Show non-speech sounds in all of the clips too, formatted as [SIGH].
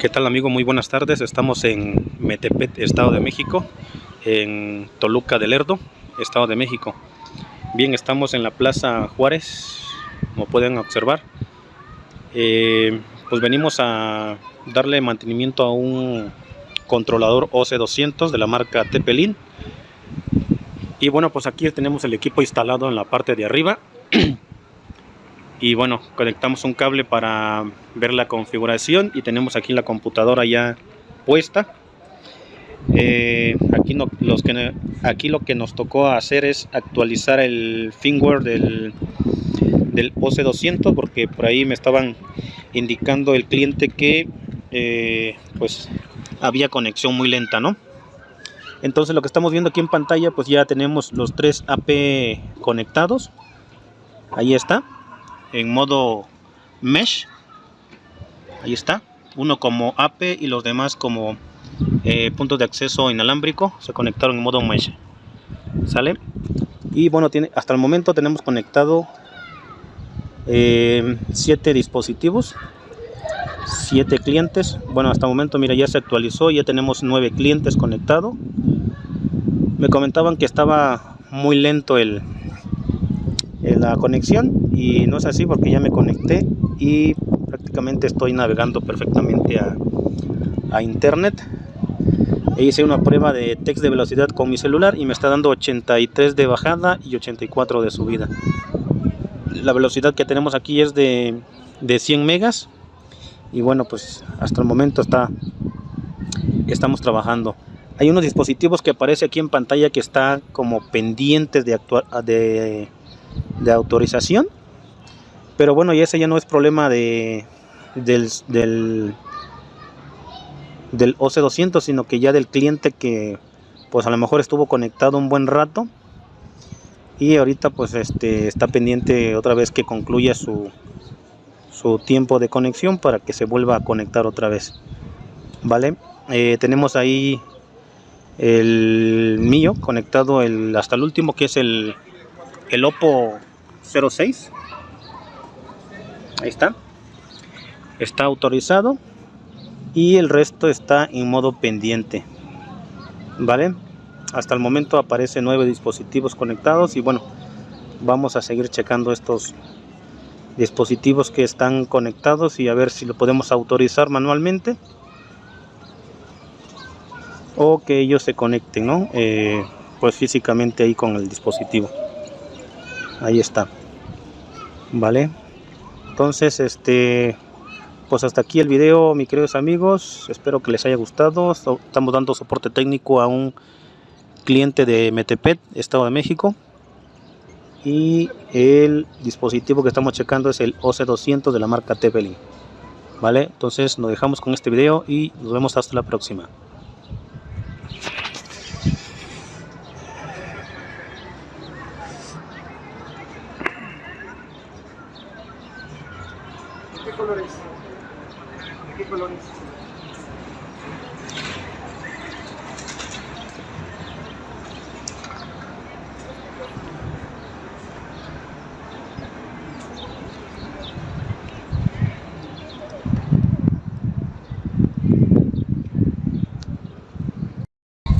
¿Qué tal amigo? Muy buenas tardes. Estamos en Metepet, Estado de México, en Toluca del Lerdo, Estado de México. Bien, estamos en la Plaza Juárez, como pueden observar. Eh, pues venimos a darle mantenimiento a un controlador OC200 de la marca Tepelin. Y bueno, pues aquí tenemos el equipo instalado en la parte de arriba. [CLEARS THROAT] y bueno conectamos un cable para ver la configuración y tenemos aquí la computadora ya puesta. Eh, aquí, no, los que, aquí lo que nos tocó hacer es actualizar el firmware del, del OC200 porque por ahí me estaban indicando el cliente que eh, pues había conexión muy lenta no entonces lo que estamos viendo aquí en pantalla pues ya tenemos los tres AP conectados. Ahí está en modo mesh. Ahí está. Uno como AP y los demás como eh, puntos de acceso inalámbrico. Se conectaron en modo mesh. Sale y bueno tiene hasta el momento tenemos conectado eh, siete dispositivos siete clientes. Bueno hasta el momento mira ya se actualizó ya tenemos nueve clientes conectados me comentaban que estaba muy lento el, la conexión y no es así porque ya me conecté y prácticamente estoy navegando perfectamente a, a internet. E hice una prueba de text de velocidad con mi celular y me está dando 83 de bajada y 84 de subida. La velocidad que tenemos aquí es de, de 100 megas y bueno pues hasta el momento está estamos trabajando. Hay unos dispositivos que aparece aquí en pantalla que está como pendientes de, actuar, de de autorización pero bueno y ese ya no es problema de del, del, del OC200 sino que ya del cliente que pues a lo mejor estuvo conectado un buen rato y ahorita pues este está pendiente otra vez que concluya su su tiempo de conexión para que se vuelva a conectar otra vez vale eh, tenemos ahí el mío conectado el, hasta el último que es el el Oppo 06 ahí está. Está autorizado. Y el resto está en modo pendiente. Vale hasta el momento aparece nueve dispositivos conectados y bueno vamos a seguir checando estos dispositivos que están conectados y a ver si lo podemos autorizar manualmente o que ellos se conecten ¿no? Eh, pues físicamente ahí con el dispositivo ahí está vale entonces este pues hasta aquí el video mis queridos amigos. Espero que les haya gustado. Estamos dando soporte técnico a un cliente de Metepet Estado de México. Y el dispositivo que estamos checando es el OC200 de la marca Tepelin vale entonces nos dejamos con este video y nos vemos hasta la próxima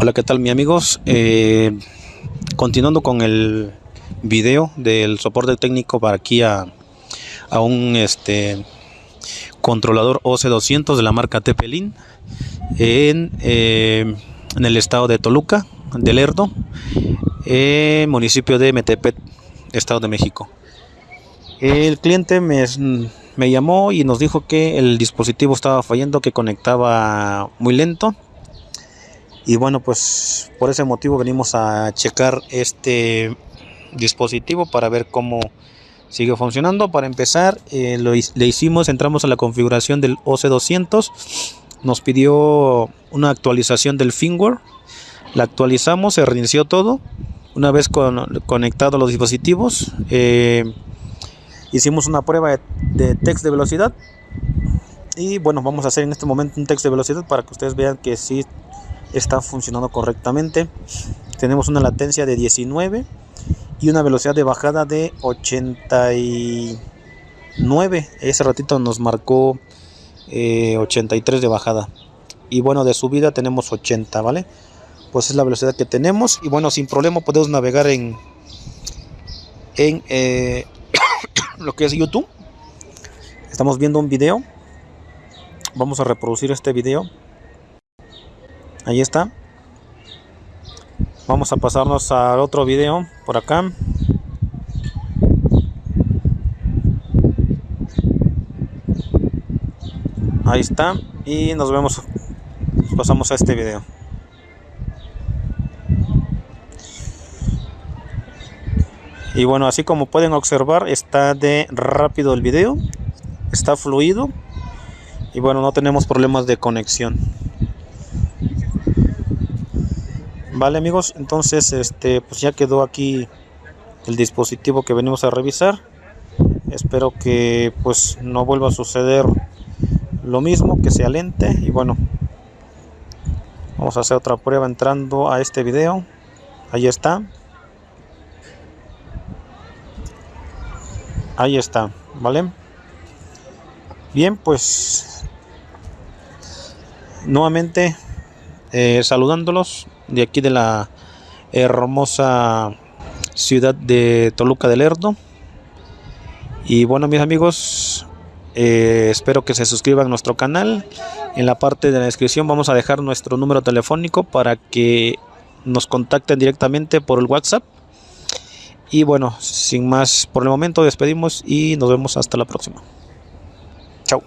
Hola, ¿qué tal, mi amigos? Eh, continuando con el video del soporte técnico para aquí a un este controlador OC200 de la marca Tepelin en, eh, el estado de Toluca, del Lerdo, eh, municipio de Metepet, Estado de México. El cliente me, me llamó y nos dijo que el dispositivo estaba fallando, que conectaba muy lento. Y bueno, pues por ese motivo venimos a checar este dispositivo para ver cómo sigue funcionando. Para empezar, eh, le hicimos, entramos a la configuración del OC200, nos pidió una actualización del firmware, la actualizamos, se reinició todo. Una vez con, conectados los dispositivos, eh, hicimos una prueba de, de text de velocidad. Y bueno, vamos a hacer en este momento un text de velocidad para que ustedes vean que sí está funcionando correctamente. Tenemos una latencia de 19 y una velocidad de bajada de 89 ese ratito nos marcó 83 de bajada. Y bueno de subida tenemos 80 vale pues es la velocidad que tenemos. Y bueno sin problema podemos navegar en en eh, [COUGHS] lo que es YouTube. Estamos viendo un video. Vamos a reproducir este video. Ahí está vamos a pasarnos al otro video por acá. Ahí está y nos vemos. Pasamos a este video. Y bueno así como pueden observar está de rápido el video está fluido y bueno no tenemos problemas de conexión vale amigos entonces este pues ya quedó aquí el dispositivo que venimos a revisar. Espero que pues no vuelva a suceder lo mismo que sea lente y bueno vamos a hacer otra prueba entrando a este video. Ahí está. Ahí está vale bien pues nuevamente eh, saludándolos de aquí de la hermosa ciudad de Toluca del Lerdo y bueno mis amigos eh, espero que se suscriban a nuestro canal. En la parte de la descripción vamos a dejar nuestro número telefónico para que nos contacten directamente por el WhatsApp. Y bueno, sin más por el momento despedimos y nos vemos hasta la próxima. Chao.